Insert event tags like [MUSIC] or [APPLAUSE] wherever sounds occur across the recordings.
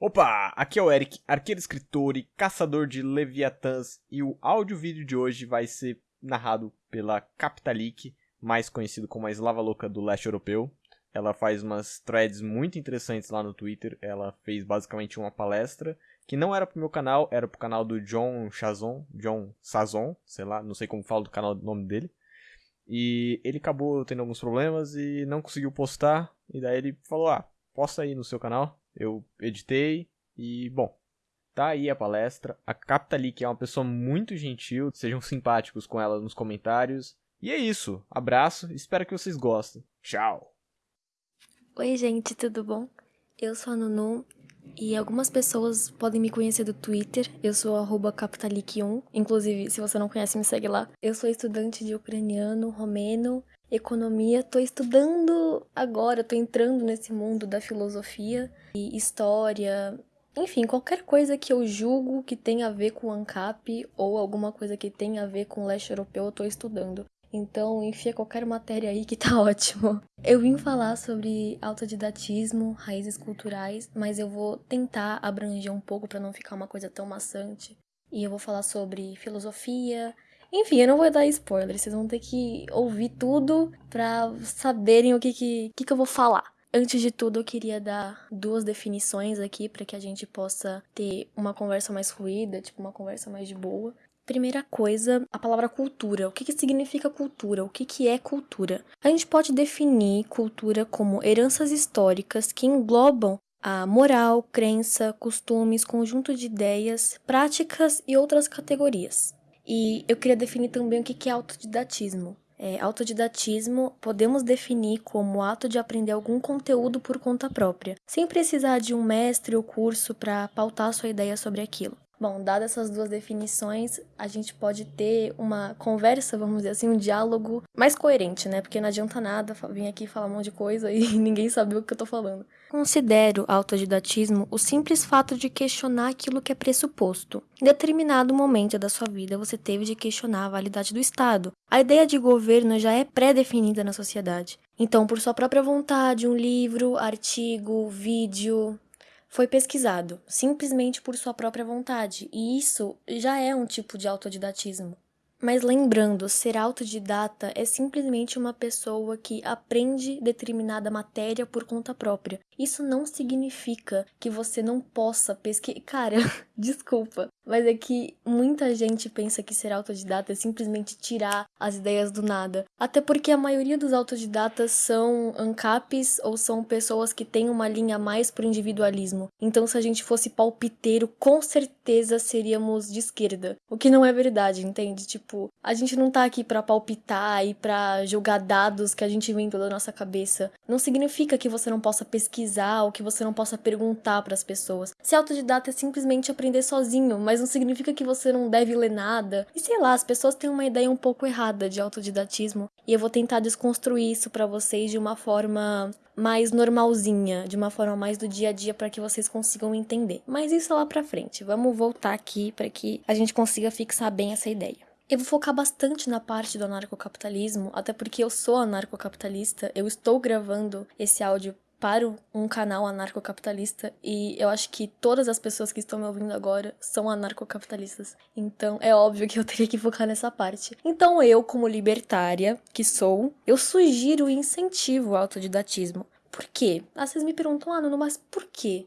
Opa, aqui é o Eric, arqueiro escritor e caçador de leviatãs, e o áudio-vídeo de hoje vai ser narrado pela Capitalic, mais conhecido como a Eslava Louca do leste europeu. Ela faz umas threads muito interessantes lá no Twitter, ela fez basicamente uma palestra, que não era pro meu canal, era pro canal do John Chazon, John Sazon, sei lá, não sei como falo do canal, do nome dele. E ele acabou tendo alguns problemas e não conseguiu postar, e daí ele falou, ah, posta aí no seu canal, eu editei e, bom, tá aí a palestra. A Capitalic é uma pessoa muito gentil, sejam simpáticos com ela nos comentários. E é isso, abraço, espero que vocês gostem. Tchau! Oi, gente, tudo bom? Eu sou a Nunu e algumas pessoas podem me conhecer do Twitter. Eu sou capitalic1. Inclusive, se você não conhece, me segue lá. Eu sou estudante de ucraniano, romeno economia, tô estudando agora, tô entrando nesse mundo da filosofia e história, enfim, qualquer coisa que eu julgo que tenha a ver com ANCAP ou alguma coisa que tenha a ver com leste europeu, eu tô estudando. Então, enfia qualquer matéria aí que tá [LAUGHS] ótimo. Eu vim falar sobre autodidatismo, raízes culturais, mas eu vou tentar abranger um pouco para não ficar uma coisa tão maçante. E eu vou falar sobre filosofia, enfim, eu não vou dar spoiler, vocês vão ter que ouvir tudo pra saberem o que, que, que, que eu vou falar. Antes de tudo, eu queria dar duas definições aqui para que a gente possa ter uma conversa mais fluida, tipo uma conversa mais de boa. Primeira coisa, a palavra cultura. O que, que significa cultura? O que, que é cultura? A gente pode definir cultura como heranças históricas que englobam a moral, crença, costumes, conjunto de ideias, práticas e outras categorias. E eu queria definir também o que é autodidatismo. É, autodidatismo podemos definir como o ato de aprender algum conteúdo por conta própria, sem precisar de um mestre ou curso para pautar sua ideia sobre aquilo. Bom, dadas essas duas definições, a gente pode ter uma conversa, vamos dizer assim, um diálogo mais coerente, né? Porque não adianta nada vir aqui falar um monte de coisa [LAUGHS] e ninguém sabe o que eu tô falando. Considero autodidatismo o simples fato de questionar aquilo que é pressuposto. Em determinado momento da sua vida, você teve de questionar a validade do Estado. A ideia de governo já é pré-definida na sociedade. Então, por sua própria vontade, um livro, artigo, vídeo, foi pesquisado, simplesmente por sua própria vontade, e isso já é um tipo de autodidatismo. Mas lembrando, ser autodidata é simplesmente uma pessoa que aprende determinada matéria por conta própria. Isso não significa que você não possa pesquisar. [LAUGHS] Cara, [LAUGHS] desculpa, mas é que muita gente pensa que ser autodidata é simplesmente tirar as ideias do nada. Até porque a maioria dos autodidatas são ANCAPs ou são pessoas que têm uma linha mais pro individualismo. Então, se a gente fosse palpiteiro, com certeza seríamos de esquerda. O que não é verdade, entende? Tipo, a gente não tá aqui para palpitar e para jogar dados que a gente inventou da nossa cabeça. Não significa que você não possa pesquisar ou que você não possa perguntar para as pessoas. Ser autodidata é simplesmente aprender sozinho, mas não significa que você não deve ler nada. E sei lá, as pessoas têm uma ideia um pouco errada de autodidatismo e eu vou tentar desconstruir isso para vocês de uma forma mais normalzinha, de uma forma mais do dia a dia para que vocês consigam entender. Mas isso é lá para frente. Vamos voltar aqui para que a gente consiga fixar bem essa ideia. Eu vou focar bastante na parte do anarcocapitalismo, até porque eu sou anarcocapitalista, eu estou gravando esse áudio para um canal anarcocapitalista e eu acho que todas as pessoas que estão me ouvindo agora são anarcocapitalistas. Então é óbvio que eu teria que focar nessa parte. Então eu, como libertária que sou, eu sugiro e incentivo o autodidatismo. Por quê? Ah, vezes me perguntam, ah, Nuno, mas por quê?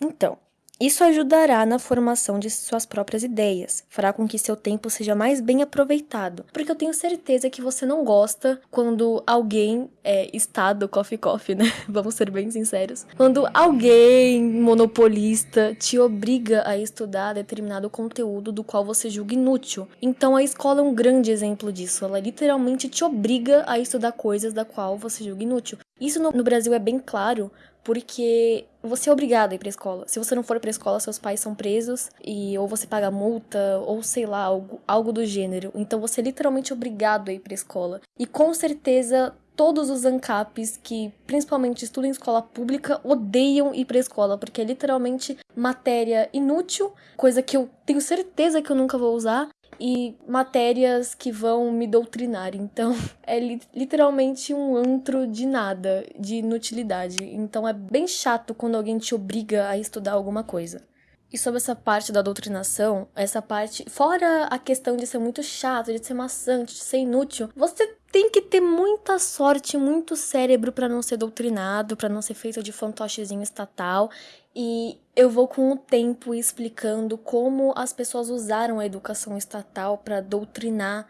Então, isso ajudará na formação de suas próprias ideias, fará com que seu tempo seja mais bem aproveitado, porque eu tenho certeza que você não gosta quando alguém é Estado, coffee coffee, né? [LAUGHS] Vamos ser bem sinceros. Quando alguém monopolista te obriga a estudar determinado conteúdo do qual você julga inútil. Então a escola é um grande exemplo disso. Ela literalmente te obriga a estudar coisas da qual você julga inútil. Isso no, no Brasil é bem claro porque você é obrigado a ir pra escola. Se você não for pra escola, seus pais são presos e ou você paga multa ou sei lá, algo, algo do gênero. Então você é literalmente obrigado a ir pra escola. E com certeza todos os ANCAPs que principalmente estudam em escola pública odeiam ir pra escola, porque é literalmente matéria inútil, coisa que eu tenho certeza que eu nunca vou usar. E matérias que vão me doutrinar. Então, [LAUGHS] é li literalmente um antro de nada, de inutilidade. Então, é bem chato quando alguém te obriga a estudar alguma coisa. E sobre essa parte da doutrinação, essa parte, fora a questão de ser muito chato, de ser maçante, de ser inútil, você tem que ter muita sorte, muito cérebro para não ser doutrinado, para não ser feito de fantochezinho estatal. E eu vou com o tempo explicando como as pessoas usaram a educação estatal para doutrinar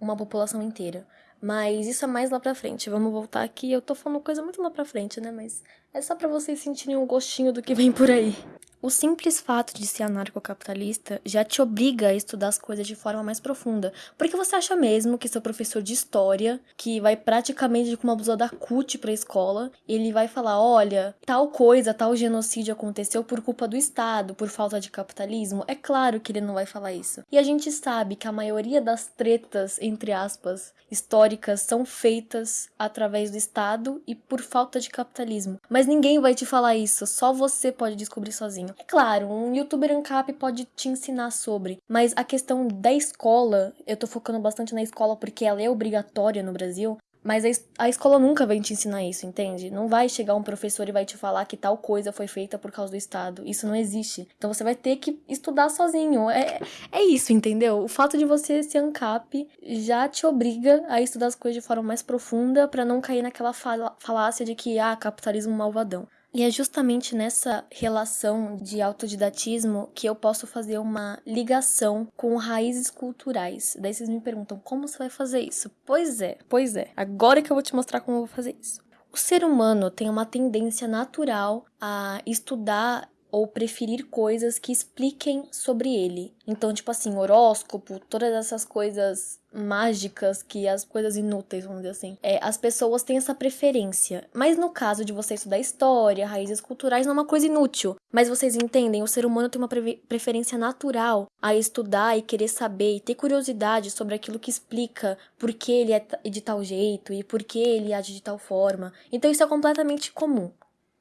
uma população inteira. Mas isso é mais lá pra frente. Vamos voltar aqui. Eu tô falando coisa muito lá pra frente, né? Mas é só para vocês sentirem um gostinho do que vem por aí. O simples fato de ser anarcocapitalista já te obriga a estudar as coisas de forma mais profunda. Porque você acha mesmo que seu professor de história, que vai praticamente com uma blusa da CUT pra escola, ele vai falar: olha, tal coisa, tal genocídio aconteceu por culpa do Estado, por falta de capitalismo? É claro que ele não vai falar isso. E a gente sabe que a maioria das tretas, entre aspas, históricas são feitas através do Estado e por falta de capitalismo. Mas ninguém vai te falar isso, só você pode descobrir sozinho. É claro, um youtuber ANCAP pode te ensinar sobre, mas a questão da escola, eu tô focando bastante na escola porque ela é obrigatória no Brasil, mas a, escola nunca vai te ensinar isso, entende? Não vai chegar um professor e vai te falar que tal coisa foi feita por causa do Estado. Isso não existe. Então você vai ter que estudar sozinho. É, é isso, entendeu? O fato de você ser ANCAP já te obriga a estudar as coisas de forma mais profunda para não cair naquela falácia de que, ah, capitalismo malvadão. E é justamente nessa relação de autodidatismo que eu posso fazer uma ligação com raízes culturais. Daí vocês me perguntam, como você vai fazer isso? Pois é, pois é. Agora que eu vou te mostrar como eu vou fazer isso. O ser humano tem uma tendência natural a estudar ou preferir coisas que expliquem sobre ele. Então, tipo assim, horóscopo, todas essas coisas mágicas que as coisas inúteis, vamos dizer assim. É, as pessoas têm essa preferência. Mas no caso de você estudar história, raízes culturais, não é uma coisa inútil. Mas vocês entendem, o ser humano tem uma pre preferência natural a estudar e querer saber e ter curiosidade sobre aquilo que explica por que ele é de tal jeito e por que ele age de tal forma. Então isso é completamente comum.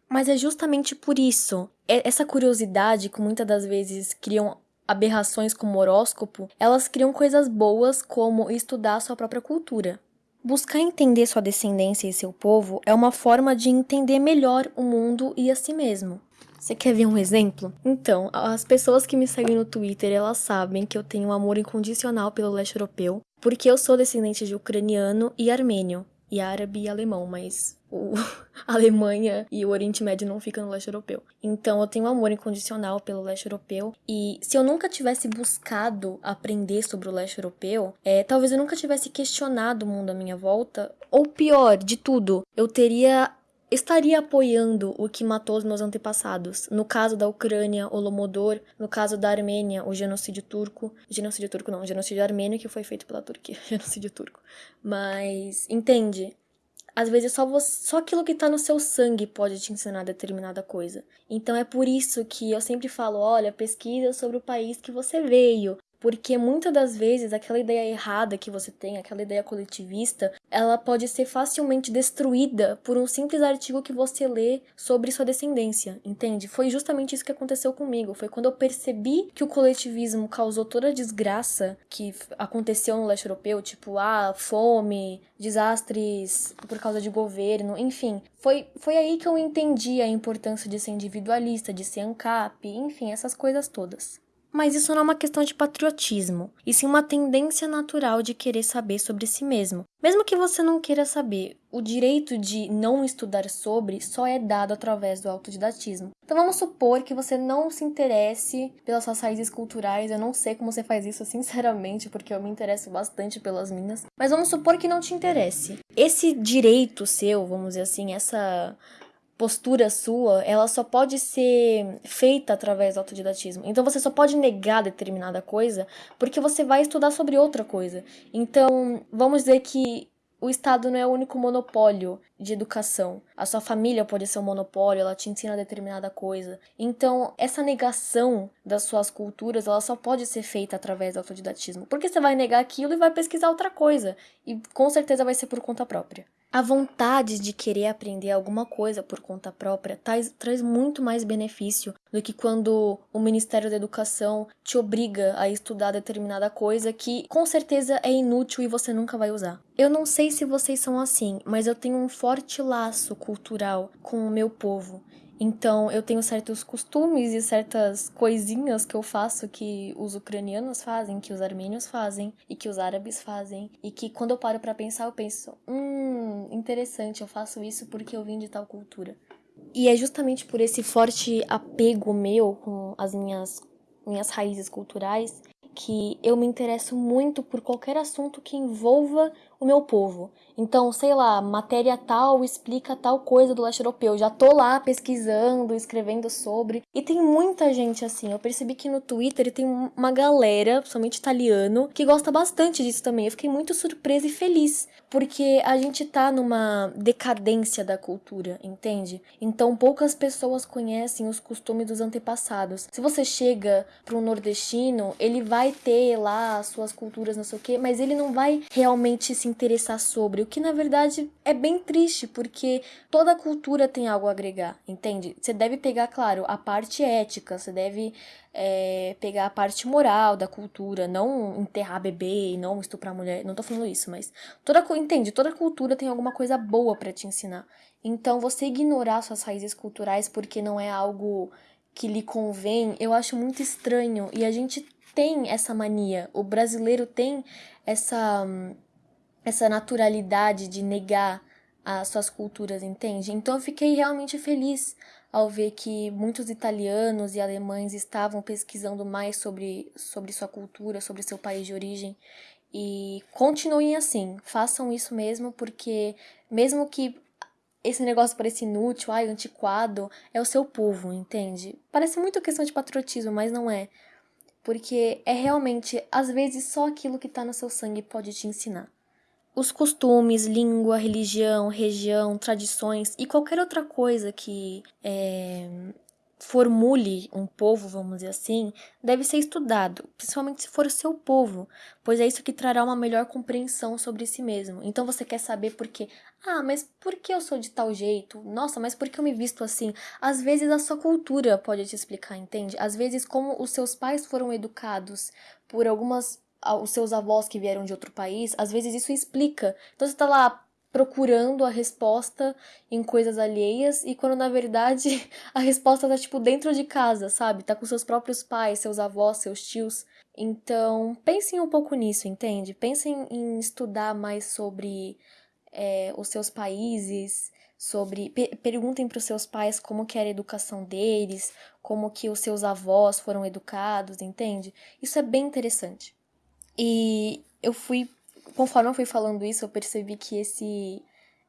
Mas é justamente por isso, essa curiosidade que muitas das vezes criam aberrações como horóscopo, elas criam coisas boas como estudar sua própria cultura. Buscar entender sua descendência e seu povo é uma forma de entender melhor o mundo e a si mesmo. Você quer ver um exemplo? Então, as pessoas que me seguem no Twitter, elas sabem que eu tenho um amor incondicional pelo leste europeu, porque eu sou descendente de ucraniano e armênio e árabe e alemão, mas o [LAUGHS] a Alemanha e o Oriente Médio não ficam no leste europeu. Então eu tenho um amor incondicional pelo leste europeu e se eu nunca tivesse buscado aprender sobre o leste europeu, é, talvez eu nunca tivesse questionado o mundo à minha volta, ou pior de tudo, eu teria estaria apoiando o que matou os meus antepassados. No caso da Ucrânia, o Lomodor, no caso da Armênia, o genocídio turco, genocídio turco não, genocídio armênio que foi feito pela Turquia, [LAUGHS] genocídio turco. Mas entende? Às vezes só você, só aquilo que tá no seu sangue pode te ensinar determinada coisa. Então é por isso que eu sempre falo, olha, pesquisa sobre o país que você veio, porque muitas das vezes aquela ideia errada que você tem, aquela ideia coletivista, ela pode ser facilmente destruída por um simples artigo que você lê sobre sua descendência, entende? Foi justamente isso que aconteceu comigo. Foi quando eu percebi que o coletivismo causou toda a desgraça que aconteceu no leste europeu, tipo, ah, fome, desastres por causa de governo, enfim. Foi, foi aí que eu entendi a importância de ser individualista, de ser ANCAP, enfim, essas coisas todas. Mas isso não é uma questão de patriotismo, e sim uma tendência natural de querer saber sobre si mesmo. Mesmo que você não queira saber, o direito de não estudar sobre só é dado através do autodidatismo. Então vamos supor que você não se interesse pelas suas raízes culturais, eu não sei como você faz isso [LAUGHS] sinceramente, porque eu me interesso bastante pelas minhas, mas vamos supor que não te interesse. Esse direito seu, vamos dizer assim, essa postura sua, ela só pode ser feita através do autodidatismo. Então você só pode negar determinada coisa porque você vai estudar sobre outra coisa. Então, vamos dizer que o Estado não é o único monopólio de educação. A sua família pode ser um monopólio, ela te ensina determinada coisa. Então, essa negação das suas culturas, ela só pode ser feita através do autodidatismo. Porque você vai negar aquilo e vai pesquisar outra coisa. E com certeza vai ser por conta própria. A vontade de querer aprender alguma coisa por conta própria traz, traz muito mais benefício do que quando o Ministério da Educação te obriga a estudar determinada coisa que com certeza é inútil e você nunca vai usar. Eu não sei se vocês são assim, mas eu tenho um forte laço cultural com o meu povo. Então, eu tenho certos costumes e certas coisinhas que eu faço que os ucranianos fazem, que os armênios fazem e que os árabes fazem, e que quando eu paro para pensar, eu penso, hum, interessante, eu faço isso porque eu vim de tal cultura. E é justamente por esse forte apego meu com as minhas minhas raízes culturais que eu me interesso muito por qualquer assunto que envolva o meu povo. Então, sei lá, matéria tal explica tal coisa do leste europeu. Já tô lá pesquisando, escrevendo sobre. E tem muita gente assim. Eu percebi que no Twitter tem uma galera, principalmente italiano, que gosta bastante disso também. Eu fiquei muito surpresa e feliz. Porque a gente tá numa decadência da cultura, entende? Então poucas pessoas conhecem os costumes dos antepassados. Se você chega para um nordestino, ele vai ter lá as suas culturas, não sei o quê, mas ele não vai realmente se interessar sobre que na verdade é bem triste, porque toda cultura tem algo a agregar, entende? Você deve pegar, claro, a parte ética, você deve é, pegar a parte moral da cultura, não enterrar bebê e não estuprar mulher, não tô falando isso, mas toda, entende? Toda cultura tem alguma coisa boa para te ensinar. Então, você ignorar suas raízes culturais porque não é algo que lhe convém, eu acho muito estranho. E a gente tem essa mania, o brasileiro tem essa essa naturalidade de negar as suas culturas, entende? Então eu fiquei realmente feliz ao ver que muitos italianos e alemães estavam pesquisando mais sobre, sobre sua cultura, sobre seu país de origem. E continuem assim, façam isso mesmo, porque mesmo que esse negócio pareça inútil, ai, antiquado, é o seu povo, entende? Parece muito questão de patriotismo, mas não é. Porque é realmente, às vezes, só aquilo que tá no seu sangue pode te ensinar. Os costumes, língua, religião, região, tradições e qualquer outra coisa que é, formule um povo, vamos dizer assim, deve ser estudado, principalmente se for o seu povo, pois é isso que trará uma melhor compreensão sobre si mesmo. Então você quer saber por quê? Ah, mas por que eu sou de tal jeito? Nossa, mas por que eu me visto assim? Às vezes a sua cultura pode te explicar, entende? Às vezes como os seus pais foram educados por algumas os seus avós que vieram de outro país, às vezes isso explica. Então você tá lá procurando a resposta em coisas alheias e quando na verdade [LAUGHS] a resposta tá tipo dentro de casa, sabe? Tá com seus próprios pais, seus avós, seus tios. Então, pensem um pouco nisso, entende? Pensem em estudar mais sobre é, os seus países, sobre perguntem para os seus pais como que era a educação deles, como que os seus avós foram educados, entende? Isso é bem interessante. E eu fui, conforme eu fui falando isso, eu percebi que esse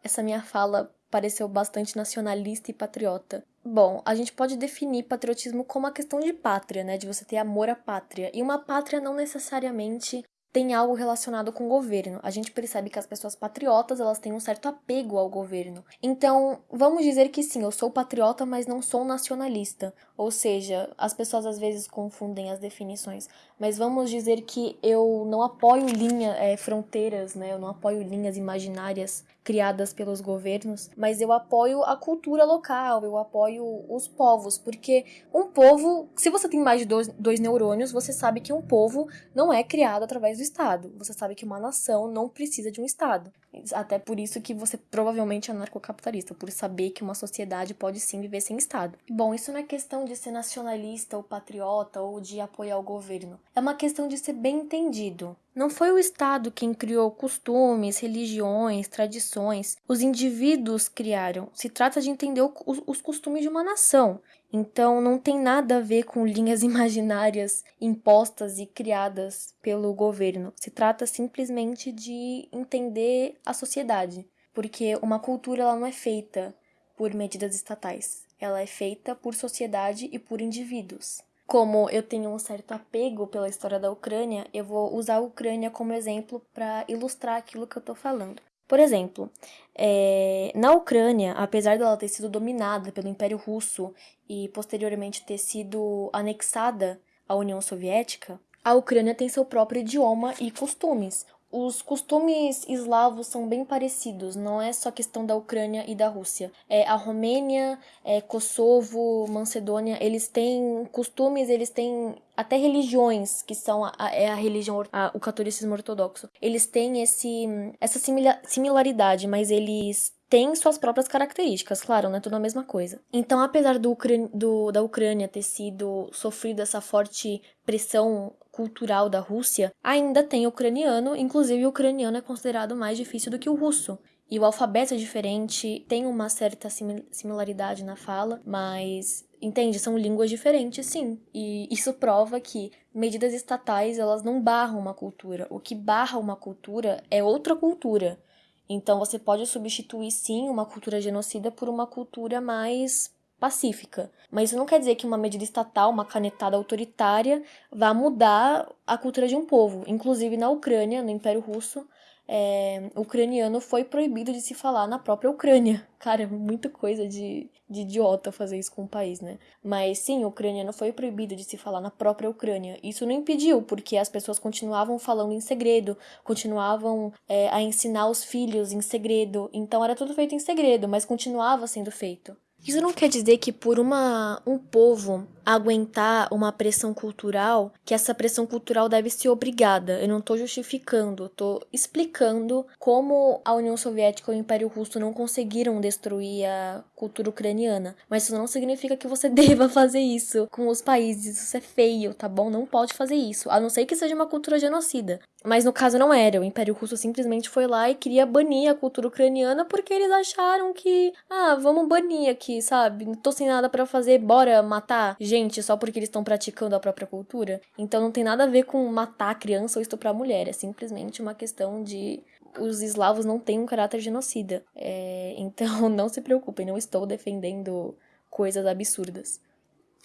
essa minha fala pareceu bastante nacionalista e patriota. Bom, a gente pode definir patriotismo como uma questão de pátria, né? De você ter amor à pátria. E uma pátria não necessariamente tem algo relacionado com o governo. A gente percebe que as pessoas patriotas, elas têm um certo apego ao governo. Então, vamos dizer que sim, eu sou patriota, mas não sou nacionalista. Ou seja, as pessoas às vezes confundem as definições. Mas vamos dizer que eu não apoio linha, é, fronteiras, né? Eu não apoio linhas imaginárias criadas pelos governos, mas eu apoio a cultura local, eu apoio os povos, porque um povo, se você tem mais de dois, dois neurônios, você sabe que um povo não é criado através do Estado. Você sabe que uma nação não precisa de um Estado. Até por isso que você provavelmente é anarcocapitalista, por saber que uma sociedade pode sim viver sem Estado. Bom, isso não é questão de ser nacionalista ou patriota ou de apoiar o governo. É uma questão de ser bem entendido. Não foi o Estado quem criou costumes, religiões, tradições. Os indivíduos criaram. Se trata de entender os costumes de uma nação. Então não tem nada a ver com linhas [LAUGHS] imaginárias impostas e criadas pelo governo. Se trata simplesmente de entender a sociedade, porque uma cultura ela não é feita por medidas estatais. Ela é feita por sociedade e por indivíduos. Como eu tenho um certo apego pela história da Ucrânia, eu vou usar a Ucrânia como exemplo para ilustrar aquilo que eu estou falando. Por exemplo, é, na Ucrânia, apesar dela ter sido dominada pelo Império Russo e posteriormente ter sido anexada à União Soviética, a Ucrânia tem seu próprio idioma e costumes. Os costumes eslavos são bem parecidos, não é só questão da Ucrânia e da Rússia. É, a Romênia, é, Kosovo, Macedônia, eles têm costumes, eles têm até religiões, que são a, é a religião, a, o catolicismo ortodoxo. Eles têm esse, essa similaridade, mas eles tem suas próprias características, claro, não é tudo a mesma coisa. Então, apesar do, do, da Ucrânia ter sido sofrido essa forte pressão cultural da Rússia, ainda tem ucraniano, inclusive o ucraniano é considerado mais difícil do que o russo. E o alfabeto é diferente, tem uma certa similaridade na fala, mas entende, são línguas diferentes, sim. E isso prova que medidas estatais, elas não barram uma cultura. O que barra uma cultura é outra cultura. Então você pode substituir sim uma cultura genocida por uma cultura mais pacífica. Mas isso não quer dizer que uma medida estatal, uma canetada autoritária, vá mudar a cultura de um povo. Inclusive na Ucrânia, no Império Russo, é, ucraniano foi proibido de se falar na própria Ucrânia. [LAUGHS] Cara, muita coisa de, de idiota fazer isso com o país, né? Mas sim, o ucraniano foi proibido de se falar na própria Ucrânia. Isso não impediu, porque as pessoas continuavam falando em segredo, continuavam é, a ensinar os filhos em segredo. Então era tudo feito em segredo, mas continuava sendo feito. Isso não quer dizer que por uma um povo aguentar uma pressão cultural, que essa pressão cultural deve ser obrigada. Eu não estou justificando, estou explicando como a União Soviética e o Império Russo não conseguiram destruir a cultura ucraniana. Mas isso não significa que você [LAUGHS] deva fazer isso com os países. Isso é feio, tá bom? Não pode fazer isso, a não ser que seja uma cultura genocida. Mas no caso não era. O Império Russo simplesmente foi lá e queria banir a cultura ucraniana porque eles acharam que, ah, vamos banir aqui, sabe? Não tô sem nada para fazer, bora matar gente só porque eles estão praticando a própria cultura. Então não tem nada a ver com matar criança ou estuprar mulher. É simplesmente uma questão de os eslavos não têm um caráter genocida. É, [LAUGHS] então não se preocupem, não estou defendendo coisas absurdas.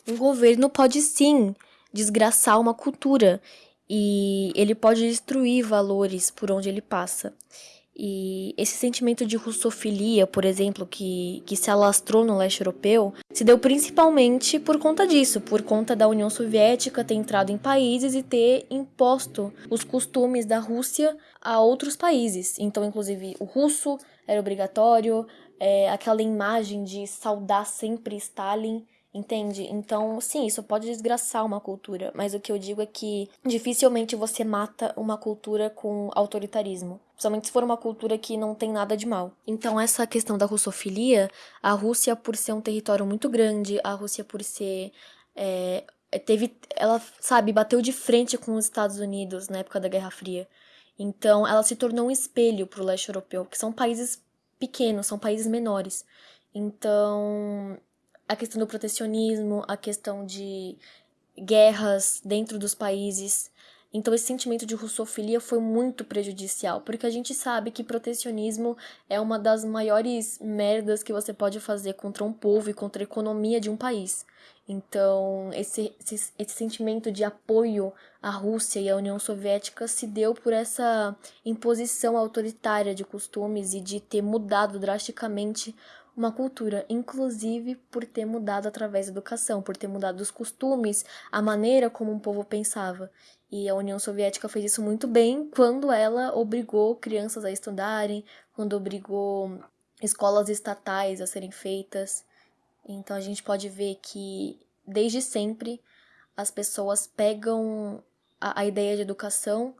Um governo pode sim desgraçar uma cultura e ele pode destruir valores por onde ele passa. E esse sentimento de russofilia, por exemplo, que, que se alastrou no leste europeu, se deu principalmente por conta disso, por conta da União Soviética ter entrado em países e ter imposto os costumes da Rússia a outros países. Então, inclusive, o russo era obrigatório, é, aquela imagem de saudar sempre Stalin Entende? Então, sim, isso pode desgraçar uma cultura, mas o que eu digo é que dificilmente você mata uma cultura com autoritarismo. Principalmente se for uma cultura que não tem nada de mal. Então, essa questão da russofilia, a Rússia, por ser um território muito grande, a Rússia, por ser. É, teve. Ela, sabe, bateu de frente com os Estados Unidos na época da Guerra Fria. Então, ela se tornou um espelho para o leste europeu, que são países pequenos, são países menores. Então, a questão do protecionismo, a questão de guerras dentro dos países. Então, esse sentimento de russofilia foi muito prejudicial, porque a gente sabe que protecionismo é uma das maiores merdas que você pode fazer contra um povo e contra a economia de um país. Então, esse, esse, esse sentimento de apoio à Rússia e à União Soviética se deu por essa imposição autoritária de costumes e de ter mudado drasticamente uma cultura, inclusive por ter mudado através da educação, por ter mudado os costumes, a maneira como um povo pensava. E a União Soviética fez isso muito bem quando ela obrigou crianças a estudarem, quando obrigou escolas estatais a serem feitas. Então a gente pode ver que desde sempre as pessoas pegam a, a ideia de educação,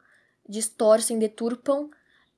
distorcem, deturpam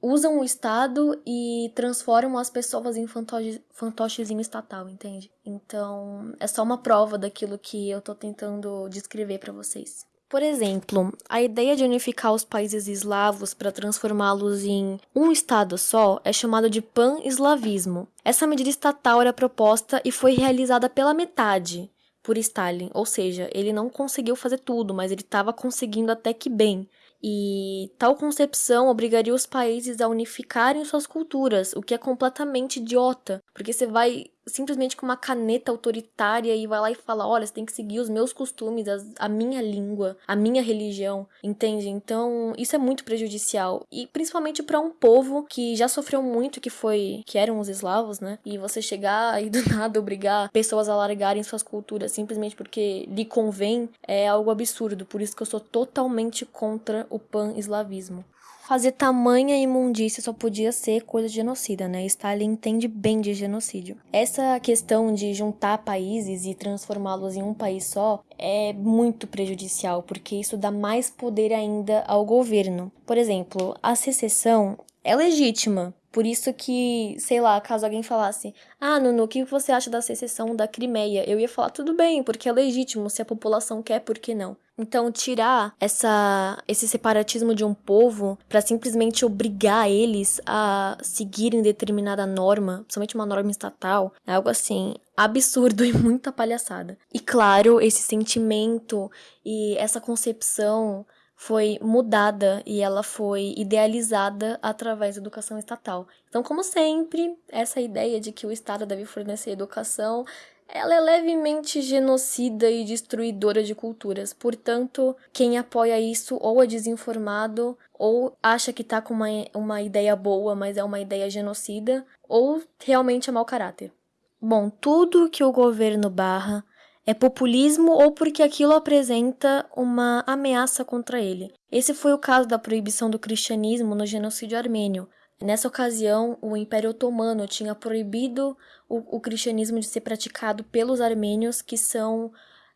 usam o Estado e transformam as pessoas em fantoche, fantochezinho estatal, entende? Então, é só uma prova daquilo que eu tô tentando descrever para vocês. Por exemplo, a ideia de unificar os países eslavos para transformá-los em um estado só é chamada de pan-eslavismo. Essa medida estatal era proposta e foi realizada pela metade por Stalin, ou seja, ele não conseguiu fazer tudo, mas ele estava conseguindo até que bem. E tal concepção obrigaria os países a unificarem suas culturas, o que é completamente idiota, porque você vai simplesmente com uma caneta autoritária e vai lá e fala: olha, você tem que seguir os meus costumes, as, a minha língua, a minha religião, entende? Então, isso é muito prejudicial. E principalmente para um povo que já sofreu muito, que foi. que eram os eslavos, né? E você chegar [LAUGHS] e do nada obrigar pessoas a largarem suas culturas simplesmente porque lhe convém é algo absurdo. Por isso que eu sou totalmente contra o pan-eslavismo fazer tamanha imundícia só podia ser coisa de genocida, né? Stalin entende bem de genocídio. Essa questão de juntar países e transformá-los em um país só é muito prejudicial, porque isso dá mais poder ainda ao governo. Por exemplo, a secessão é legítima, por isso que, sei lá, caso alguém falasse, ah, Nuno, o que você acha da secessão da Crimeia? Eu ia falar, tudo bem, porque é legítimo, se a população quer, por que não? Então, tirar essa, esse separatismo de um povo para simplesmente obrigar eles a seguirem determinada norma, principalmente uma norma estatal, é algo assim absurdo [LAUGHS] e muita palhaçada. E claro, esse sentimento e essa concepção foi mudada e ela foi idealizada através da educação estatal. Então, como sempre, essa ideia de que o Estado deve fornecer educação, ela é levemente genocida e destruidora de culturas. Portanto, quem apoia isso ou é desinformado, ou acha que tá com uma, uma ideia boa, mas é uma ideia genocida, ou realmente é mau caráter. Bom, tudo que o governo barra é populismo ou porque aquilo apresenta uma ameaça contra ele. Esse foi o caso da proibição do cristianismo no genocídio armênio. Nessa ocasião, o Império Otomano tinha proibido o, o cristianismo de ser praticado pelos armênios, que são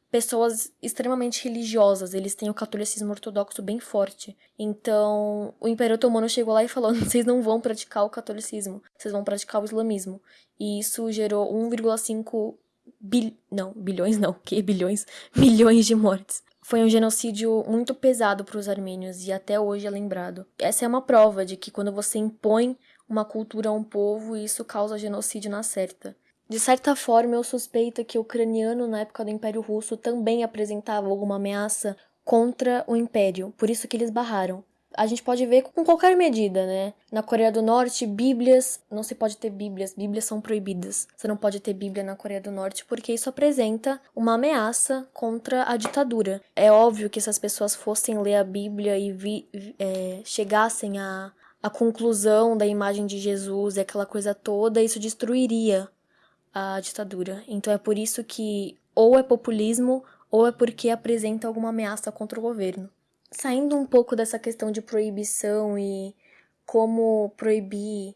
pessoas extremamente religiosas, eles têm o catolicismo ortodoxo bem forte. Então, o Império Otomano chegou lá e falou: [LAUGHS] vocês não vão praticar o catolicismo, vocês vão praticar o islamismo. E isso gerou 1,5 bil... não, bilhões não, que bilhões, [LAUGHS] milhões de mortes. Foi um genocídio muito pesado para os armênios e até hoje é lembrado. Essa é uma prova de que quando você impõe uma cultura a um povo, isso causa genocídio na certa. De certa forma, eu suspeito que o ucraniano na época do Império Russo também apresentava alguma ameaça contra o Império, por isso que eles barraram a gente pode ver com qualquer medida, né? Na Coreia do Norte, bíblias, não se pode ter bíblias, bíblias são proibidas. Você não pode ter bíblia na Coreia do Norte porque isso apresenta uma ameaça contra a ditadura. É óbvio que se as pessoas fossem ler a Bíblia e vi, é, chegassem a conclusão da imagem de Jesus e aquela coisa toda, isso destruiria a ditadura. Então é por isso que ou é populismo ou é porque apresenta alguma ameaça contra o governo saindo um pouco dessa questão de proibição e como proibir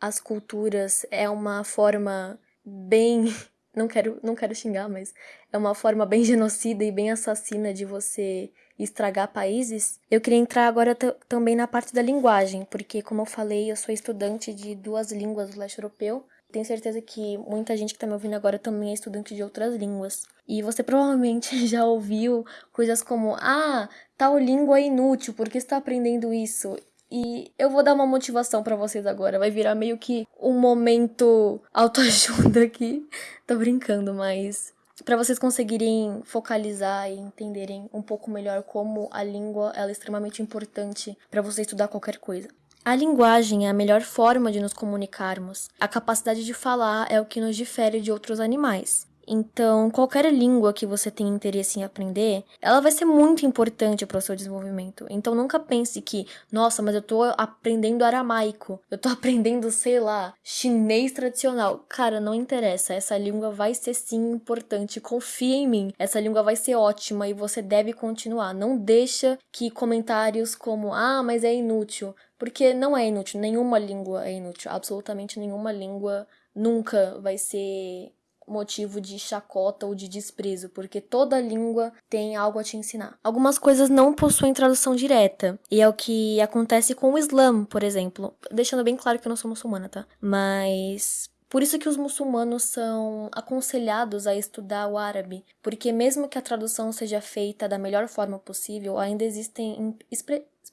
as culturas é uma forma bem [LAUGHS] não quero não quero xingar, mas é uma forma bem genocida e bem assassina de você estragar países. Eu queria entrar agora também na parte da linguagem, porque como eu falei, eu sou estudante de duas línguas do leste europeu tenho certeza que muita gente que tá me ouvindo agora também é estudante de outras línguas. E você provavelmente [LAUGHS] já ouviu coisas como: ah, tal língua é inútil, por que está aprendendo isso? E eu vou dar uma motivação para vocês agora. Vai virar meio que um momento [LAUGHS] autoajuda aqui. Tô brincando, mas para vocês conseguirem focalizar e entenderem um pouco melhor como a língua é extremamente importante para você estudar qualquer coisa. A linguagem é a melhor forma de nos comunicarmos. A capacidade de falar é o que nos difere de outros animais. Então, qualquer língua que você tenha interesse em aprender, ela vai ser muito importante para o seu desenvolvimento. Então, nunca pense que, nossa, mas eu estou aprendendo aramaico, eu estou [LAUGHS] aprendendo, sei lá, chinês tradicional. Cara, não interessa, essa língua vai ser sim importante, confia em mim. Essa língua vai ser ótima e você deve continuar. Não deixa que comentários como, ah, mas é inútil, porque não é inútil, nenhuma língua é inútil, absolutamente nenhuma língua nunca vai ser motivo de chacota ou de desprezo, porque toda língua tem algo a te ensinar. Algumas coisas não possuem tradução direta, e é o que acontece com o Islã, por exemplo. Deixando bem claro que eu não sou muçulmana, tá? Mas por isso que os muçulmanos são aconselhados a estudar o árabe, porque mesmo que a tradução seja feita da melhor forma possível, ainda existem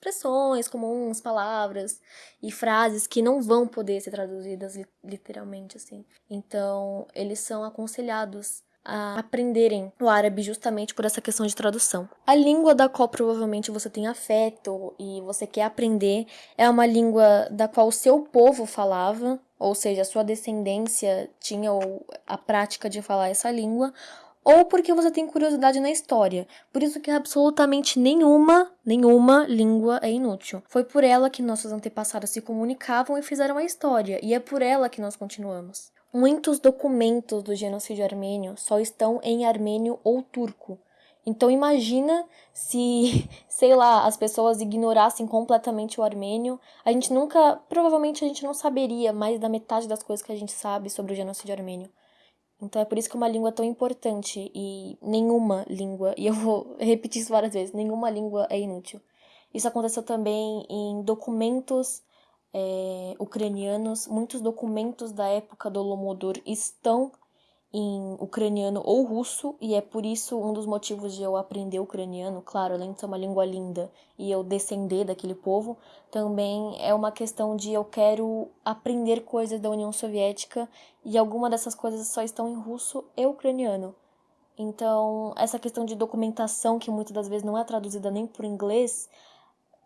expressões comuns, palavras e frases que não vão poder ser traduzidas literalmente assim. Então, eles são aconselhados a aprenderem o árabe justamente por essa questão de tradução. A língua da qual provavelmente você tem afeto e você quer aprender é uma língua da qual o seu povo falava ou seja, sua descendência tinha a prática de falar essa língua, ou porque você tem curiosidade na história. Por isso que absolutamente nenhuma, nenhuma língua é inútil. Foi por ela que nossos antepassados se comunicavam e fizeram a história, e é por ela que nós continuamos. Muitos documentos do genocídio armênio só estão em armênio ou turco. Então imagina se, [LAUGHS] sei lá, as pessoas ignorassem completamente o armênio. A gente nunca, provavelmente a gente não saberia mais da metade das coisas que a gente sabe sobre o genocídio armênio. Então é por isso que uma língua é tão importante e nenhuma língua, e eu vou [LAUGHS] repetir isso várias vezes, nenhuma língua é inútil. Isso aconteceu também em documentos é, ucranianos. Muitos documentos da época do Holodomor estão em ucraniano ou russo, e é por isso um dos motivos de eu aprender ucraniano, claro, além de ser uma língua linda e eu descender daquele povo, também é uma questão de eu quero aprender coisas da União Soviética e alguma dessas coisas só estão em russo e ucraniano. Então, essa questão de documentação, que muitas das vezes não é traduzida nem por inglês,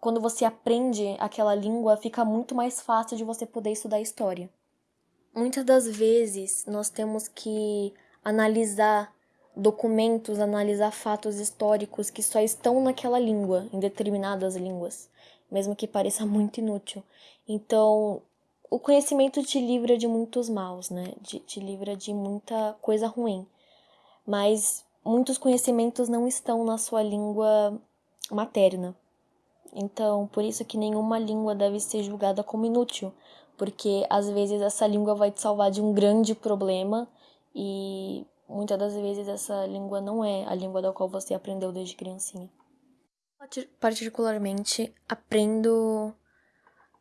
quando você aprende aquela língua, fica muito mais fácil de você poder estudar história. Muitas das vezes nós temos que analisar documentos, analisar fatos históricos que só estão naquela língua, em determinadas línguas, mesmo que pareça [LAUGHS] muito inútil. Então, o conhecimento te livra de muitos maus, né? De, te livra de muita coisa ruim. Mas muitos conhecimentos não estão na sua língua materna. Então, por isso que nenhuma língua deve ser julgada como inútil, porque às vezes essa língua vai te salvar de um grande problema e muitas das vezes essa língua não é a língua da qual você aprendeu desde criancinha. Particularmente, aprendo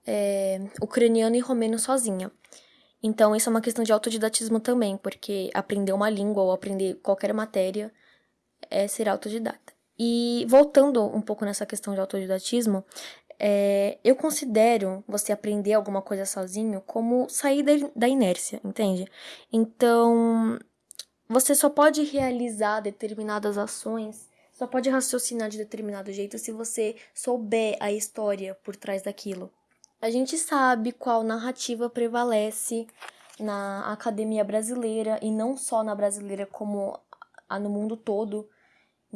é, ucraniano e romeno sozinha. Então, isso é uma questão de autodidatismo também, porque aprender uma língua ou aprender qualquer matéria é ser autodidata. E voltando um pouco nessa questão de autodidatismo, é, eu considero você aprender alguma coisa sozinho como sair da inércia, entende? Então, você só pode realizar determinadas ações, só pode raciocinar de determinado jeito se você souber a história por trás daquilo. A gente sabe qual narrativa prevalece na academia brasileira e não só na brasileira, como no mundo todo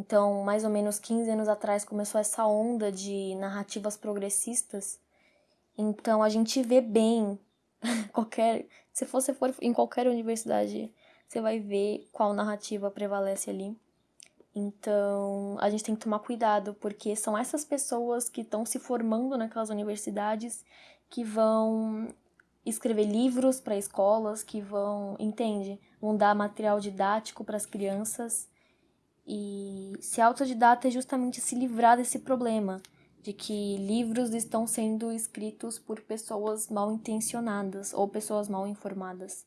então, mais ou menos 15 anos atrás começou essa onda de narrativas progressistas. Então, a gente vê bem [LAUGHS] qualquer, se você for em qualquer universidade, você vai ver qual narrativa prevalece ali. Então, a gente tem que tomar cuidado, porque são essas pessoas que estão se formando naquelas universidades que vão escrever livros para escolas, que vão, entende? Vão dar material didático para as crianças e ser autodidata é justamente se livrar desse problema, de que livros estão sendo escritos por pessoas mal intencionadas ou pessoas mal informadas.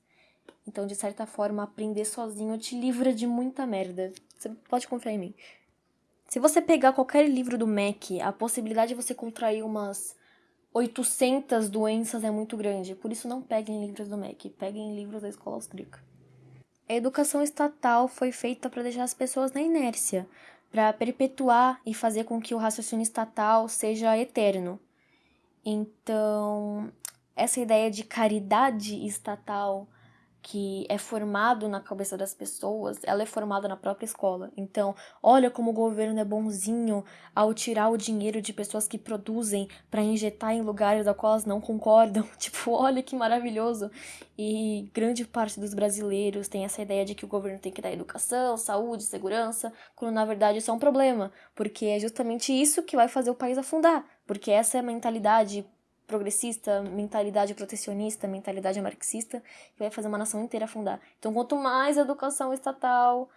Então, de certa forma, aprender sozinho te livra de muita merda. Você pode confiar em mim. Se você pegar qualquer livro do MEC, a possibilidade de você contrair umas 800 doenças é muito grande. Por isso, não peguem livros do MEC, peguem livros da escola austríaca. A educação estatal foi feita para deixar as pessoas na inércia, para perpetuar e fazer com que o raciocínio estatal seja eterno. Então, essa ideia de caridade estatal que é formado na cabeça das pessoas, ela é formada na própria escola. Então, olha como o governo é bonzinho ao tirar o dinheiro de pessoas que produzem para injetar em lugares da qual elas não concordam. [LAUGHS] Tipo, olha que maravilhoso. E grande parte dos brasileiros tem essa ideia de que o governo tem que dar educação, saúde, segurança, quando na verdade isso é um problema, porque é justamente isso que vai fazer o país afundar, porque essa é a mentalidade progressista, mentalidade protecionista, mentalidade marxista, que vai fazer uma nação inteira afundar. Então, quanto mais educação estatal,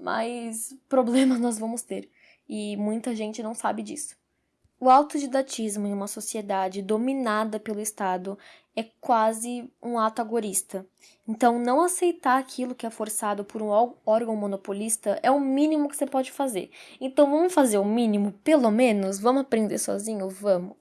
mais [LAUGHS] problemas nós vamos ter. E muita gente não sabe disso. O autodidatismo em uma sociedade dominada pelo Estado é quase um ato agorista. Então, não aceitar aquilo que é forçado por um órgão monopolista é o mínimo que você pode fazer. Então, vamos fazer o mínimo, pelo menos? Vamos aprender sozinho? Vamos.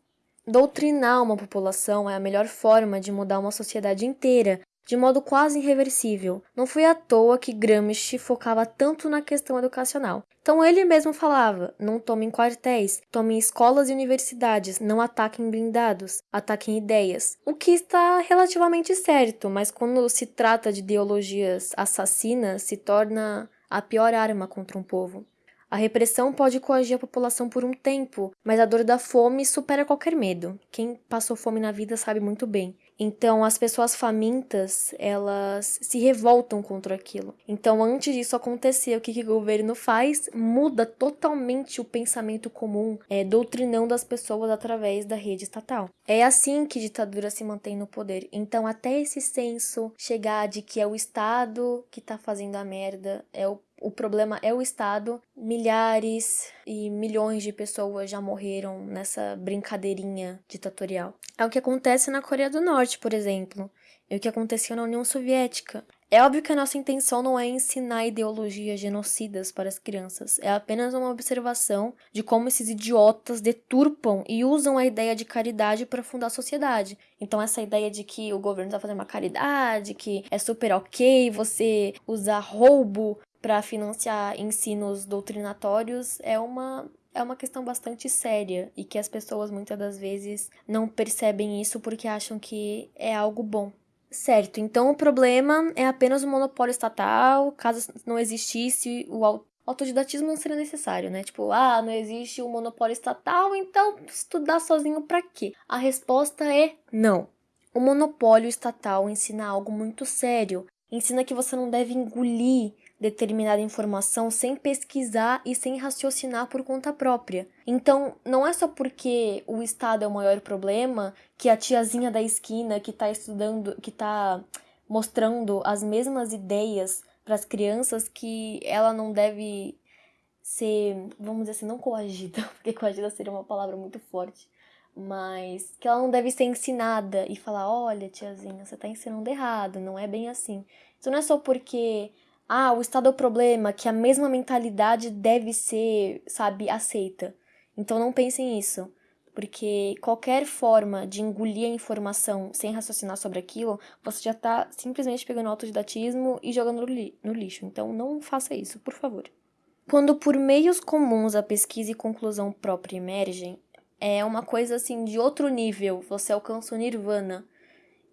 Doutrinar uma população é a melhor forma de mudar uma sociedade inteira, de modo quase irreversível. Não foi à toa que Gramsci focava tanto na questão educacional. Então ele mesmo falava: não tomem quartéis, tomem escolas e universidades, não ataquem blindados, ataquem ideias. O que está relativamente certo, mas quando se trata de ideologias assassinas, se torna a pior arma contra um povo. A repressão pode coagir a população por um tempo, mas a dor da fome supera qualquer medo. Quem passou fome na vida sabe muito bem. Então, as pessoas famintas, elas se revoltam contra aquilo. Então, antes disso acontecer, o que, que o governo faz? Muda totalmente o pensamento comum, é, doutrinando as pessoas através da rede estatal. É assim que ditadura se mantém no poder. Então, até esse senso chegar de que é o Estado que tá fazendo a merda, é o o problema é o Estado. Milhares e milhões de pessoas já morreram nessa brincadeirinha ditatorial. É o que acontece na Coreia do Norte, por exemplo. É o que aconteceu na União Soviética. É óbvio que a nossa intenção não é ensinar ideologias genocidas para as crianças, é apenas uma observação de como esses idiotas deturpam e usam a ideia de caridade para fundar a sociedade. Então, essa ideia de que o governo está fazendo uma caridade, que é super ok você usar roubo para financiar ensinos doutrinatórios é uma é uma questão bastante séria e que as pessoas muitas das vezes não percebem isso porque acham que é algo bom. Certo, então o problema é apenas o monopólio estatal, caso não existisse o autodidatismo não seria necessário, né? Tipo, ah, não existe o monopólio estatal, então estudar sozinho para quê? A resposta é não. O monopólio estatal ensina algo muito sério. Ensina que você não deve engolir determinada informação sem pesquisar e sem raciocinar por conta própria. Então, não é só porque o Estado é o maior problema que a tiazinha da esquina que está estudando, que está mostrando as mesmas ideias para as crianças que ela não deve ser, vamos dizer assim, não coagida, [LAUGHS] porque coagida seria uma palavra muito forte, mas que ela não deve ser ensinada e falar: olha, tiazinha, você está ensinando errado, não é bem assim. Isso não é só porque ah, o Estado é o problema, que a mesma mentalidade deve ser, sabe, aceita. Então não pensem nisso, porque qualquer forma de engolir a informação sem raciocinar sobre aquilo, você já está simplesmente pegando autodidatismo e jogando no lixo. Então não faça isso, por favor. Quando por meios comuns a pesquisa e conclusão própria emergem, é uma coisa assim de outro nível, você alcança o nirvana.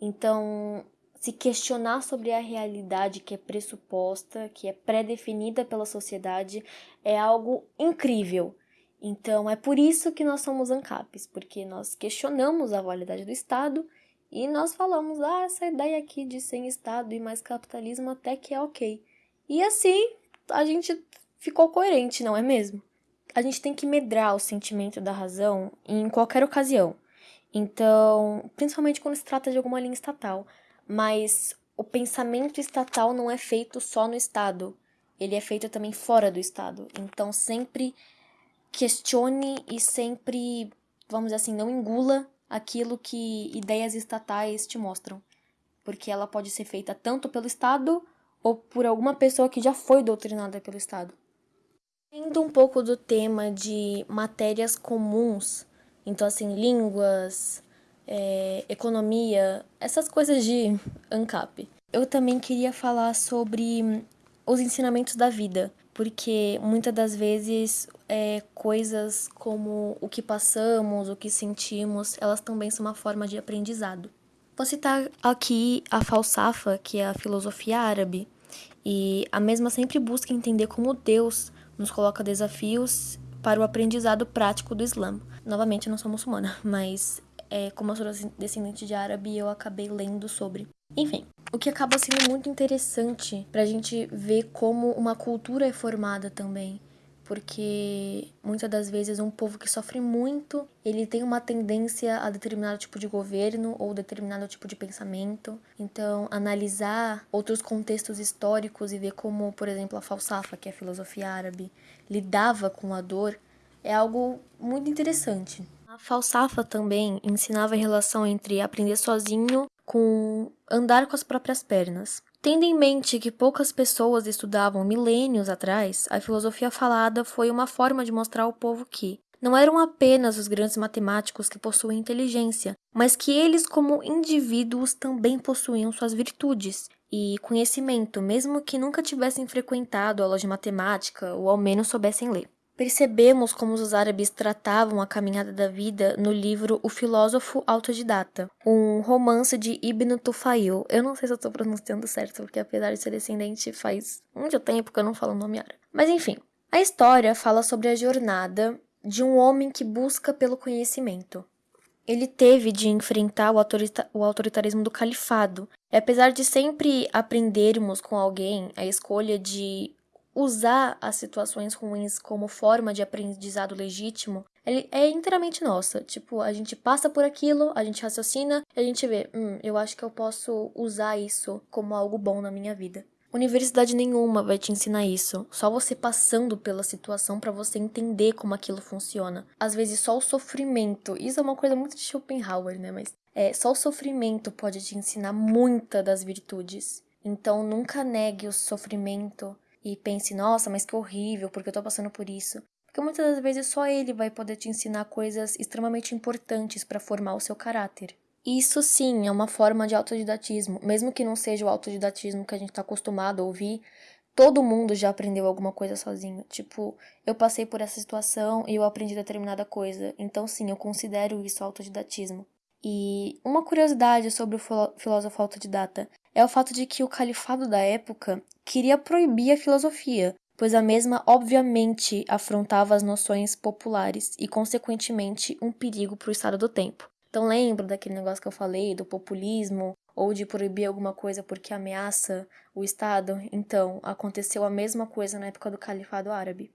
Então, se questionar sobre a realidade que é pressuposta, que é pré-definida pela sociedade, é algo incrível. Então, é por isso que nós somos ANCAPs, porque nós questionamos a validade do Estado e nós falamos, ah, essa ideia aqui de sem Estado e mais capitalismo até que é ok. E assim, a gente ficou coerente, não é mesmo? A gente tem que medrar o sentimento da razão em qualquer ocasião. Então, principalmente quando se trata de alguma linha estatal mas o pensamento estatal não é feito só no Estado, ele é feito também fora do Estado. Então sempre questione e sempre, vamos dizer assim, não engula aquilo que ideias estatais te mostram, porque ela pode ser feita tanto pelo Estado ou por alguma pessoa que já foi doutrinada pelo Estado. Indo um pouco do tema de matérias comuns, então assim, línguas, é, economia, essas coisas de ANCAP. Eu também queria falar sobre os ensinamentos da vida, porque muitas das vezes é, coisas como o que passamos, o que sentimos, elas também são uma forma de aprendizado. Vou citar aqui a falsafa, que é a filosofia árabe, e a mesma sempre busca entender como Deus nos coloca desafios para o aprendizado prático do Islã. Novamente, eu não sou muçulmana, [LAUGHS] mas é, como eu sou descendente de árabe, eu acabei lendo sobre. Enfim, o que acaba sendo muito interessante pra gente ver como uma cultura é formada também. Porque muitas das vezes um povo que sofre muito, ele tem uma tendência a determinado tipo de governo ou determinado tipo de pensamento. Então, analisar outros contextos históricos e ver como, por exemplo, a falsafa, que é a filosofia árabe, lidava com a dor, é algo muito interessante. A falsafa também ensinava a relação entre aprender sozinho com andar com as próprias pernas. Tendo em mente que poucas pessoas estudavam milênios atrás, a filosofia falada foi uma forma de mostrar ao povo que, não eram apenas os grandes matemáticos que possuem inteligência, mas que eles, como indivíduos, também possuíam suas virtudes e conhecimento, mesmo que nunca tivessem frequentado aulas de matemática ou ao menos soubessem ler. Percebemos como os árabes tratavam a caminhada da vida no livro O Filósofo Autodidata, um romance de Ibn Tufail. Eu não sei se eu estou pronunciando certo, porque apesar de ser descendente, faz muito tempo que eu não falo o nome árabe. Mas enfim, a história fala sobre a jornada de um homem que busca pelo conhecimento. Ele teve de enfrentar o, autorita o autoritarismo do califado. E apesar de sempre aprendermos com alguém a escolha de usar as situações ruins como forma de aprendizado legítimo, ele é inteiramente nossa. Tipo, a gente passa por aquilo, a gente raciocina e a gente vê, hum, eu acho que eu posso usar isso como algo bom na minha vida. Universidade nenhuma vai te ensinar isso. Só você passando pela situação para você entender como aquilo funciona. Às vezes só o sofrimento, isso é uma coisa muito de Schopenhauer, né, mas é, só o sofrimento pode te ensinar muita das virtudes. Então nunca negue o sofrimento e pense, nossa, mas que horrível, porque eu tô passando por isso. Porque muitas das vezes só ele vai poder te ensinar coisas extremamente importantes para formar o seu caráter. Isso sim é uma forma de autodidatismo, mesmo que não seja o autodidatismo que a gente está acostumado a ouvir. Todo mundo já aprendeu alguma coisa sozinho. Tipo, eu passei por essa situação e eu aprendi determinada coisa. Então, sim, eu considero isso autodidatismo. E uma curiosidade sobre o filósofo autodidata é o fato de que o califado da época queria proibir a filosofia, pois a mesma obviamente afrontava as noções populares e, consequentemente, um perigo para o estado do tempo. Então, lembra daquele negócio que eu falei, do populismo, ou de proibir alguma coisa porque ameaça o Estado? Então, aconteceu a mesma coisa na época do Califado Árabe.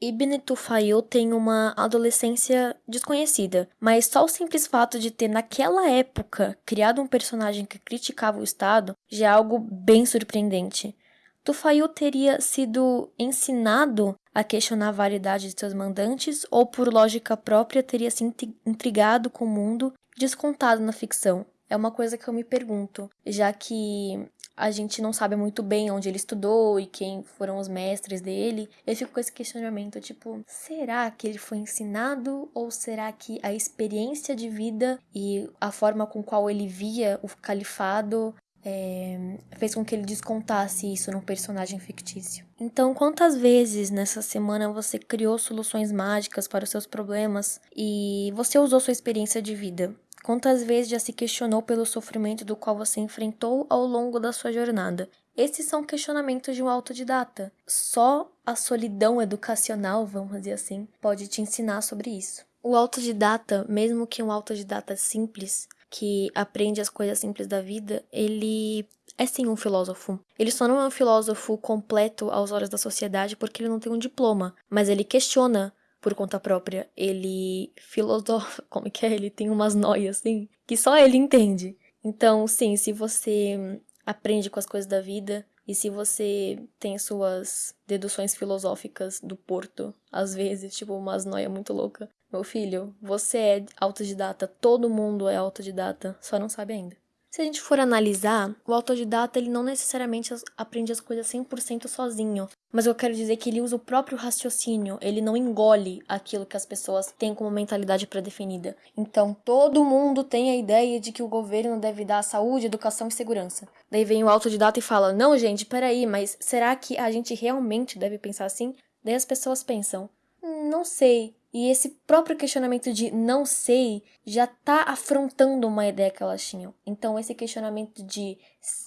Ibn Tufayl tem uma adolescência desconhecida, mas só o simples fato de ter, naquela época, criado um personagem que criticava o Estado já é algo bem surpreendente. Tufayl teria sido ensinado a questionar a validade de seus mandantes ou, por lógica própria, teria se intrigado com o mundo descontado na ficção? É uma coisa que eu me pergunto, já que a gente não sabe muito bem onde ele estudou e quem foram os mestres dele. Eu fico com esse questionamento, tipo, será que ele foi ensinado ou será que a experiência de vida e a forma com qual ele via o califado é, fez com que ele descontasse isso num personagem fictício. Então, quantas vezes nessa semana você criou soluções mágicas para os seus problemas e você usou sua experiência de vida? Quantas vezes já se questionou pelo sofrimento do qual você enfrentou ao longo da sua jornada? Esses são questionamentos de um autodidata. Só a solidão educacional, vamos dizer assim, pode te ensinar sobre isso. O autodidata, mesmo que um autodidata simples, que aprende as coisas simples da vida, ele é sim um filósofo. Ele só não é um filósofo completo aos olhos da sociedade porque ele não tem um diploma, mas ele questiona por conta própria, ele filosofa, [LAUGHS] como que é? Ele tem umas noias, assim, que só ele entende. Então, sim, se você aprende com as coisas da vida e se você tem suas deduções filosóficas do Porto, às vezes, tipo, umas noias muito louca, meu filho, você é autodidata, todo mundo é autodidata, só não sabe ainda. Se a gente for analisar, o autodidata ele não necessariamente aprende as coisas 100% sozinho, mas eu quero dizer que ele usa o próprio raciocínio, ele não engole aquilo que as pessoas têm como mentalidade pré-definida. Então, todo mundo tem a ideia de que o governo deve dar saúde, educação e segurança. Daí vem o autodidata e fala: "Não, gente, peraí, mas será que a gente realmente deve pensar assim?" Daí as pessoas pensam: "Não sei, e esse próprio questionamento de não sei já tá afrontando uma ideia que elas tinham. Então esse questionamento de,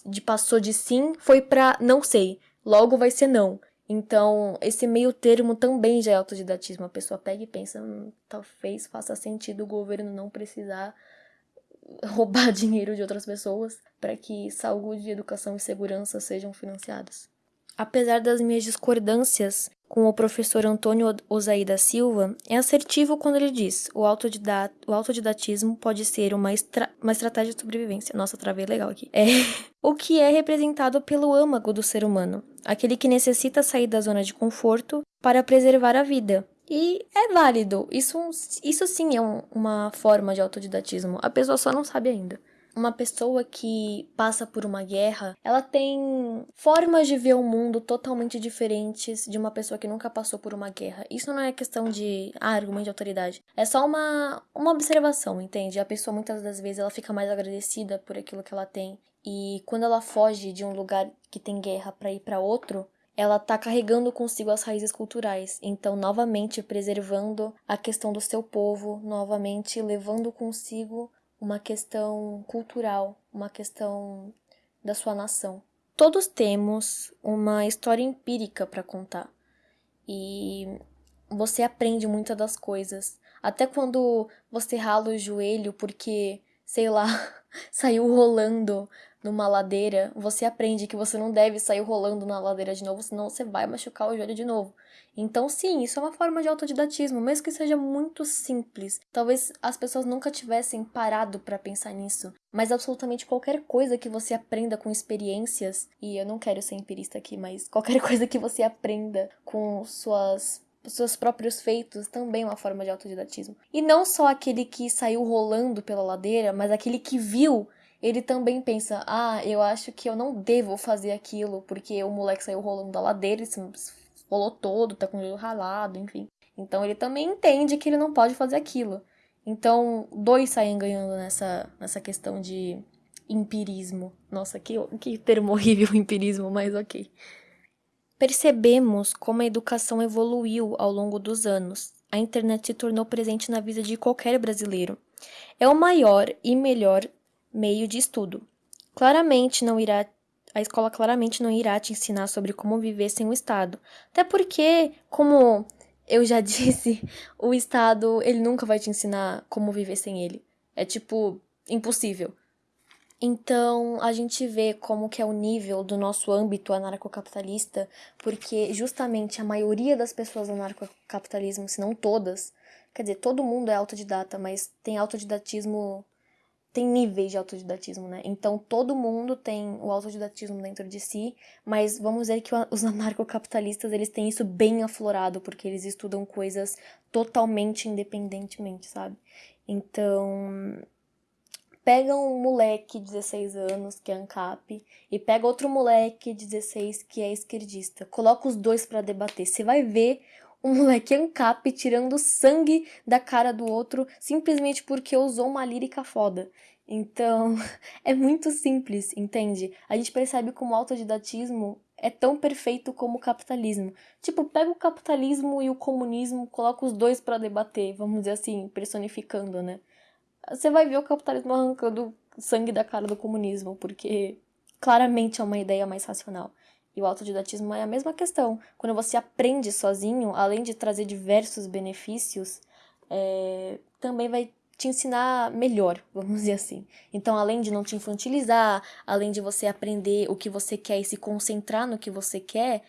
de passou de sim foi para não sei, logo vai ser não. Então, esse meio termo também já é autodidatismo. A pessoa pega e pensa, hum, talvez faça sentido o governo não precisar [LAUGHS] roubar dinheiro de outras pessoas para que saúde, educação e segurança sejam financiadas. Apesar das minhas discordâncias com o professor Antônio Osaí da Silva, é assertivo quando ele diz: o, autodidat o autodidatismo pode ser uma, estra uma estratégia de sobrevivência. Nossa, travei legal aqui. É. [LAUGHS] o que é representado pelo âmago do ser humano, aquele que necessita sair da zona de conforto para preservar a vida. E é válido. Isso, isso sim é um, uma forma de autodidatismo. A pessoa só não sabe ainda. Uma pessoa que passa por uma guerra, ela tem formas de ver o mundo totalmente diferentes de uma pessoa que nunca passou por uma guerra. Isso não é questão de ah, argumento de autoridade. É só uma, uma observação, entende? A pessoa muitas das vezes ela fica mais agradecida por aquilo que ela tem. E quando ela foge de um lugar que tem guerra para ir para outro, ela está carregando consigo as raízes culturais, então novamente preservando a questão do seu povo, novamente levando consigo uma questão cultural, uma questão da sua nação. Todos temos uma história empírica para contar. E você aprende muitas das coisas. Até quando você rala o joelho porque, sei lá, [LAUGHS] saiu rolando numa ladeira, você aprende que você não deve sair rolando na ladeira de novo, senão você vai machucar o joelho de novo. Então, sim, isso é uma forma de autodidatismo, mesmo que seja muito simples. Talvez as pessoas nunca tivessem parado para pensar nisso, mas absolutamente qualquer coisa que você aprenda com experiências, e eu não quero ser empirista aqui, mas qualquer [LAUGHS] coisa que você aprenda com suas seus próprios feitos também é uma forma de autodidatismo. E não só aquele que saiu rolando pela ladeira, mas aquele que viu ele também pensa: ah, eu acho que eu não devo fazer aquilo, porque o moleque saiu rolando da ladeira, se rolou todo, tá com o joelho ralado, enfim. Então ele também entende que ele não pode fazer aquilo. Então, dois saem ganhando nessa, nessa questão de empirismo. Nossa, que, que termo horrível [LAUGHS] empirismo, mas ok. Percebemos como a educação evoluiu ao longo dos anos. A internet se tornou presente na vida de qualquer brasileiro. É o maior e melhor meio de estudo. Claramente não irá a escola claramente não irá te ensinar sobre como viver sem o Estado. Até porque, como eu já [LAUGHS] disse, o Estado, ele nunca vai te ensinar como viver sem ele. É tipo impossível. Então, a gente vê como que é o nível do nosso âmbito anarcocapitalista, porque justamente a maioria das pessoas do anarcocapitalismo, se não todas, quer dizer, todo mundo é autodidata, mas tem autodidatismo tem níveis de autodidatismo, né? Então todo mundo tem o autodidatismo dentro de si, mas vamos dizer que os [LAUGHS] anarcocapitalistas eles têm isso bem aflorado, porque eles estudam coisas totalmente independentemente, sabe? Então, pega um moleque de 16 anos que é ANCAP e pega outro moleque de 16 que é esquerdista. Coloca os dois para debater. Você vai ver um moleque ANCAP tirando sangue da cara do outro simplesmente porque usou uma lírica foda. Então, [LAUGHS] é muito simples, entende? A gente percebe como o autodidatismo é tão perfeito como o capitalismo. Tipo, pega o capitalismo e o comunismo, coloca os dois para debater, vamos dizer assim, personificando, né? Você vai ver o capitalismo arrancando sangue da cara do comunismo, porque claramente é uma ideia mais racional. E o autodidatismo é a mesma questão. Quando você aprende sozinho, além de trazer diversos benefícios, é, também vai te ensinar melhor, [LAUGHS] vamos dizer assim. Então, além de não te infantilizar, além de você aprender o que você quer e se concentrar no que você quer,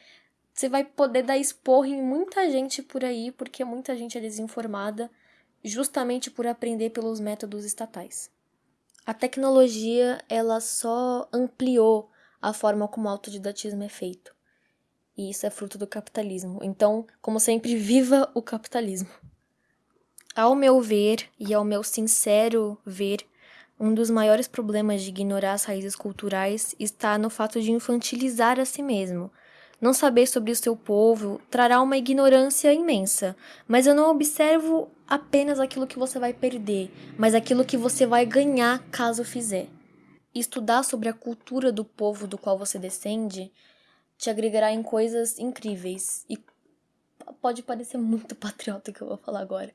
você vai poder dar expor em muita gente por aí, porque muita gente é desinformada, justamente por aprender pelos métodos estatais. A tecnologia, ela só ampliou a forma como o autodidatismo é feito. E isso é fruto do capitalismo. Então, como sempre, viva o capitalismo. Ao meu ver, e ao meu sincero ver, um dos maiores problemas de ignorar as raízes culturais está no fato de infantilizar a si mesmo. Não saber sobre o seu povo trará uma ignorância imensa, mas eu não observo apenas aquilo que você vai perder, mas aquilo que você vai ganhar caso fizer estudar sobre a cultura do povo do qual você descende te agregará em coisas incríveis. E pode parecer muito [LAUGHS] patriota que eu vou falar agora,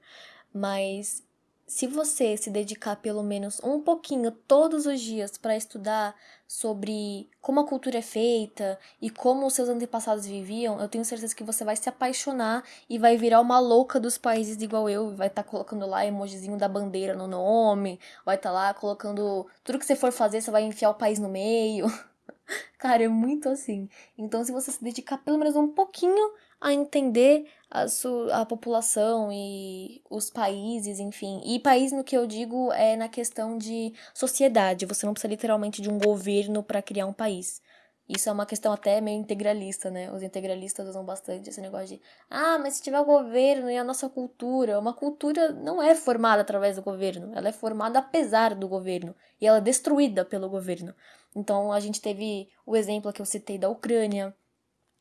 mas se você se dedicar pelo menos um pouquinho todos os dias para estudar sobre como a cultura é feita e como os seus antepassados viviam, eu tenho certeza que você vai se apaixonar e vai virar uma louca dos países igual eu, vai estar tá colocando lá emojizinho da bandeira no nome, vai estar tá lá colocando tudo que você for fazer, você vai enfiar o país no meio. [LAUGHS] [LAUGHS] Cara, é muito assim. Então, se você se dedicar pelo menos um pouquinho a entender a, sua, a população e os países, enfim. E país, no que eu digo, é na questão de sociedade. Você não precisa literalmente de um governo para criar um país. Isso é uma questão até meio integralista, né? Os integralistas usam bastante esse negócio de ah, mas se tiver o governo e a nossa cultura, uma cultura não é formada através do governo, ela é formada apesar do governo e ela é destruída pelo governo. Então a gente teve o exemplo que eu citei da Ucrânia,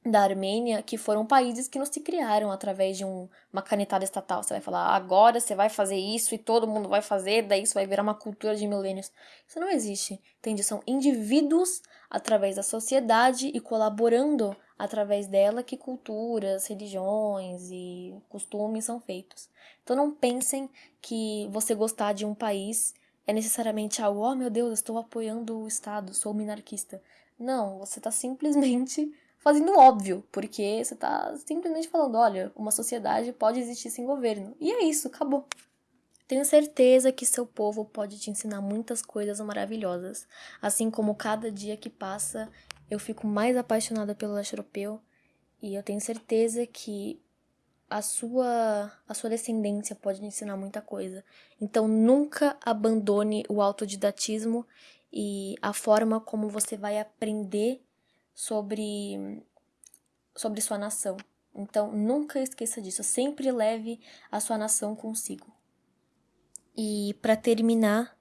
da Armênia, que foram países que não se criaram através de um, uma canetada estatal. Você vai falar, agora você vai fazer isso e todo mundo vai fazer, daí isso vai virar uma cultura de milênios. Isso não existe, entende? São indivíduos através da sociedade e colaborando através dela que culturas, religiões e costumes são feitos. Então não pensem que você gostar de um país é necessariamente algo, oh meu Deus, estou apoiando o Estado, sou minarquista. Não, você está simplesmente fazendo óbvio, porque você tá simplesmente falando, olha, uma sociedade pode existir sem governo. E é isso, acabou. Tenho certeza que seu povo pode te ensinar muitas coisas maravilhosas. Assim como cada dia que passa, eu fico mais apaixonada pelo leste europeu. E eu tenho certeza que a sua, a sua descendência pode te ensinar muita coisa. Então nunca abandone o autodidatismo e a forma como você vai aprender sobre, sobre sua nação. Então, nunca esqueça disso. Sempre leve a sua nação consigo. E para terminar,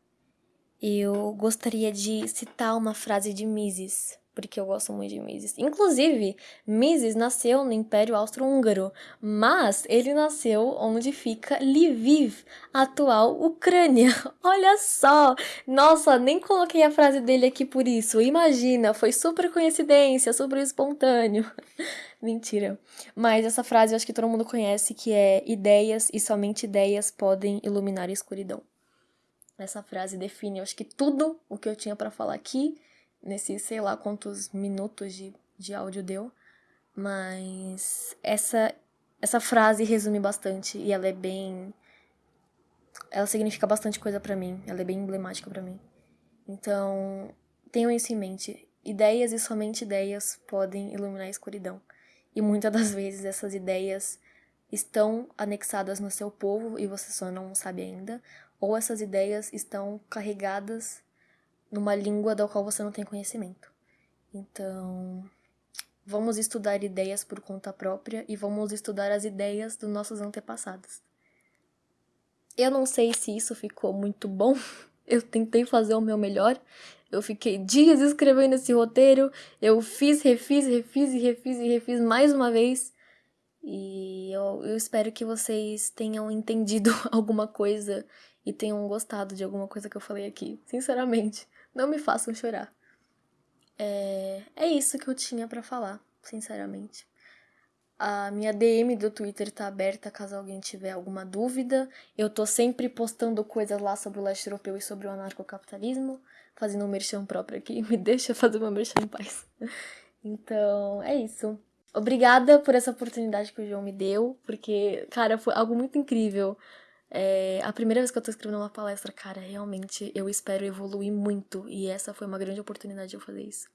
eu gostaria de citar uma frase de Mises, porque eu gosto muito de Mises. Inclusive, Mises nasceu no Império Austro-Húngaro, mas ele nasceu onde fica Lviv, atual Ucrânia. [LAUGHS] Olha só! Nossa, nem coloquei a frase dele aqui por isso. Imagina, foi super coincidência, super espontâneo. [LAUGHS] Mentira. Mas essa frase eu acho que todo mundo conhece, que é ideias e somente ideias podem iluminar a escuridão. Essa frase define, eu acho que tudo o que eu tinha para falar aqui nesse sei lá quantos minutos de, de áudio deu, mas essa, essa frase resume bastante e ela é bem. Ela significa bastante coisa para mim, ela é bem emblemática para mim. Então, tenham isso em mente. Ideias e somente ideias podem iluminar a escuridão. E muitas das vezes essas ideias estão anexadas no seu povo e você só não sabe ainda, ou essas ideias estão carregadas numa língua da qual você não tem conhecimento. Então, vamos estudar ideias por conta própria e vamos estudar as ideias dos nossos antepassados. Eu não sei se isso ficou muito bom. [LAUGHS] Eu tentei fazer o meu melhor. Eu fiquei dias escrevendo esse roteiro. Eu fiz, refiz, refiz e refiz e refiz mais uma vez. E eu, eu espero que vocês tenham entendido [LAUGHS] alguma coisa e tenham gostado de alguma coisa que eu falei aqui. Sinceramente. Não me façam chorar. É, é isso que eu tinha para falar, sinceramente. A minha DM do Twitter tá aberta caso alguém tiver alguma dúvida. Eu tô sempre postando coisas lá sobre o leste europeu e sobre o anarcocapitalismo, fazendo um merchan próprio aqui. [LAUGHS] Me deixa fazer uma merchan em paz. Então, é isso. Obrigada por essa oportunidade que o João me deu, porque, cara, foi algo muito incrível. É, a primeira vez que eu tô escrevendo uma palestra, cara, realmente eu espero evoluir muito e essa foi uma grande oportunidade de eu fazer isso.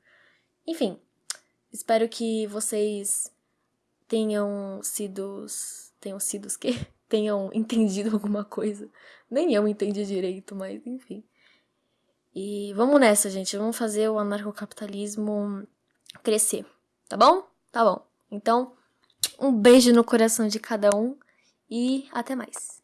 Enfim, espero que vocês tenham sido. tenham sido os quê? [LAUGHS] Tenham entendido alguma coisa. Nem eu entendi direito, mas enfim. E vamos nessa, gente. Vamos fazer o anarcocapitalismo crescer. Tá bom? Tá bom. Então, um beijo no coração de cada um e até mais.